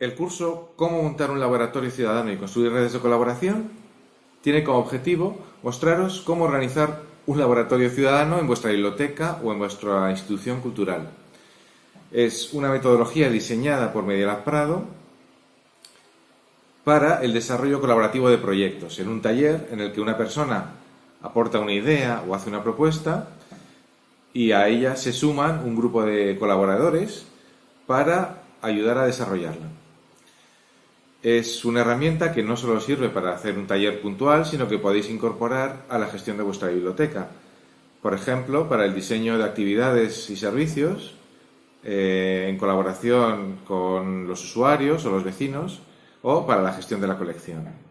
El curso Cómo montar un laboratorio ciudadano y construir redes de colaboración tiene como objetivo mostraros cómo organizar un laboratorio ciudadano en vuestra biblioteca o en vuestra institución cultural. Es una metodología diseñada por Medialab Prado para el desarrollo colaborativo de proyectos, en un taller en el que una persona aporta una idea o hace una propuesta y a ella se suman un grupo de colaboradores para ayudar a desarrollarla. Es una herramienta que no solo sirve para hacer un taller puntual, sino que podéis incorporar a la gestión de vuestra biblioteca. Por ejemplo, para el diseño de actividades y servicios, eh, en colaboración con los usuarios o los vecinos, o para la gestión de la colección.